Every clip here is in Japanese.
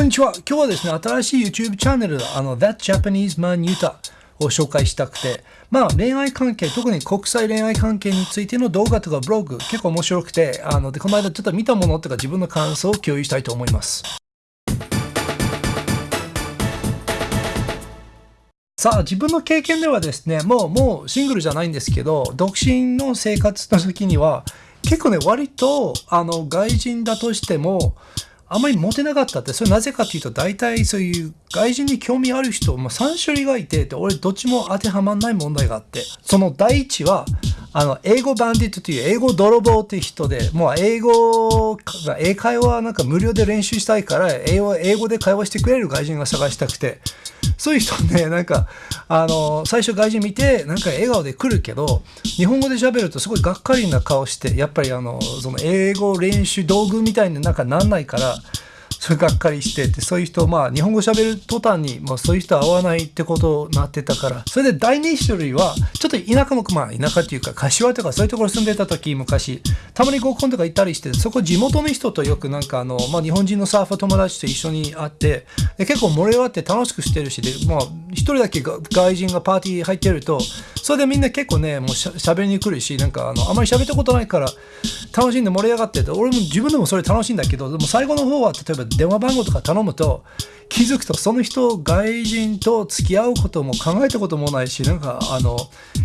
こんにちは。今日はですね、新しい YouTube チャンネル、あの、That Japanese Man Yuta を紹介したくて、まあ、恋愛関係、特に国際恋愛関係についての動画とかブログ、結構面白くて、あの、で、この間ちょっと見たものとか自分の感想を共有したいと思います。さあ、自分の経験ではですね、もう、もうシングルじゃないんですけど、独身の生活の時には、結構ね、割と、あの、外人だとしても、あまりモテなかったって、それなぜかというと、大体そういう外人に興味ある人、まあ、3種類がいて、で俺どっちも当てはまらない問題があって、その第一は、あの、英語バンディットという英語泥棒っていう人で、もう英語、英会話なんか無料で練習したいから、英語で会話してくれる外人が探したくて、そういう人ね、なんか、あの、最初外人見て、なんか笑顔で来るけど、日本語で喋るとすごいがっかりな顔して、やっぱりあの、その英語練習道具みたいになんかなんないから、それがっかりしてて、そういう人、まあ、日本語喋る途端に、もうそういう人会わないってことになってたから、それで第二種類は、ちょっと田舎の、まあ、田舎っていうか、柏とかそういうところ住んでた時、昔、たまに合コンとか行ったりして、そこ地元の人とよくなんかあの、まあ、日本人のサーファー友達と一緒に会って、で結構盛り上がって楽しくしてるし、で、まあ、一人だけ外人がパーティー入ってると、それでみんな結構ね、もうしゃ喋りにくるし、なんかあの、あまり喋ったことないから、楽しんで盛り上がってて、俺も自分でもそれ楽しいんだけど、でも最後の方は、例えば電話番号とか頼むと、気づくとその人外人と付き合うことも考えたこともないしなんかあの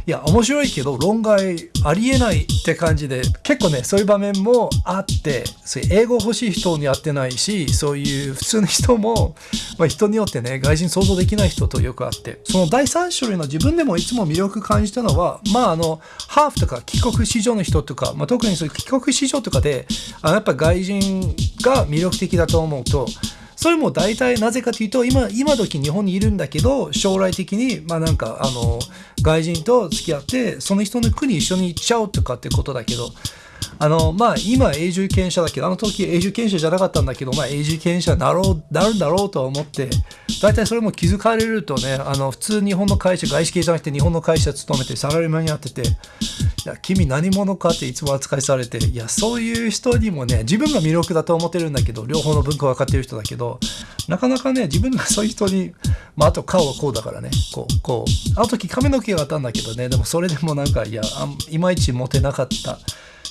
いや面白いけど論外ありえないって感じで結構ねそういう場面もあってそういう英語欲しい人に会ってないしそういう普通の人も、まあ、人によってね外人想像できない人とよくあってその第3種類の自分でもいつも魅力感じたのはまああのハーフとか帰国子女の人とか、まあ、特にそういう帰国子女とかであやっぱ外人が魅力的だと思うとそれも大体なぜかというと、今、今時日本にいるんだけど、将来的に、まあなんか、あの、外人と付き合って、その人の国一緒に行っちゃおうとかってことだけど、あの、まあ、今、永住権者だけ？ど、あの時永住権者じゃなかったんだけど、まあ、永住権者になろう、なるんだろうとは思って、大体それも気づかれるとね、あの、普通日本の会社、外資系じゃなくて日本の会社勤めてサラリーマンやってて、いや、君何者かっていつも扱いされて、いや、そういう人にもね、自分が魅力だと思ってるんだけど、両方の文化分かってる人だけど、なかなかね、自分がそういう人に、まあ、あと顔はこうだからね、こう、こう、あの時髪の毛があったんだけどね、でもそれでもなんか、いや、いまいちモテなかった。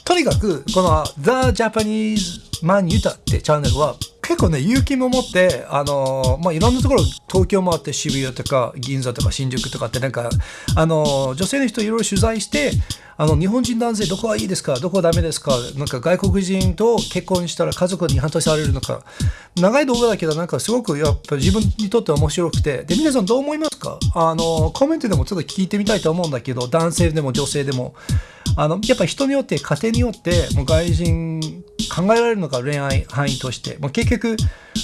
とにかく、この The Japanese Man Yuta ってチャンネルは結構ね、勇気も持って、あのまあ、いろんなところ、東京もあって渋谷とか銀座とか新宿とかってなんか、あの女性の人いろいろ取材して、あの日本人男性どこがいいですか？どこはダメですか？なんか外国人と結婚したら家族に反対されるのか。長い動画だけどなんかすごくやっぱ自分にとって面白くて。で皆さんどう思いますか？あのコメントでもちょっと聞いてみたいと思うんだけど男性でも女性でも。あのやっぱ人によって家庭によってもう外人考えられるのか恋愛範囲として。もう結局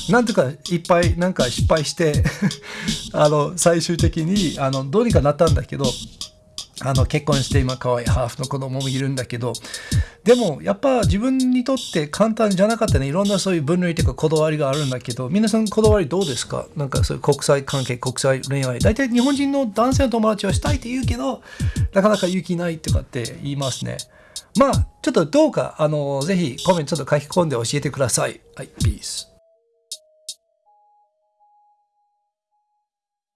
なんとかいっぱいなんか失敗して あの最終的にあのどうにかなったんだけどあの結婚して今可愛いハーフの子供もいるんだけどでもやっぱ自分にとって簡単じゃなかったね。いろんなそういう分類というかこだわりがあるんだけど皆さんこだわりどうですか？なんかそういう国際関係国際恋愛。大体日本人の男性の友達はしたいって言うけどなかなか勇気ないとかって言いますね。まあちょっとどうかあのぜひコメントちょっと書き込んで教えてください。はいピース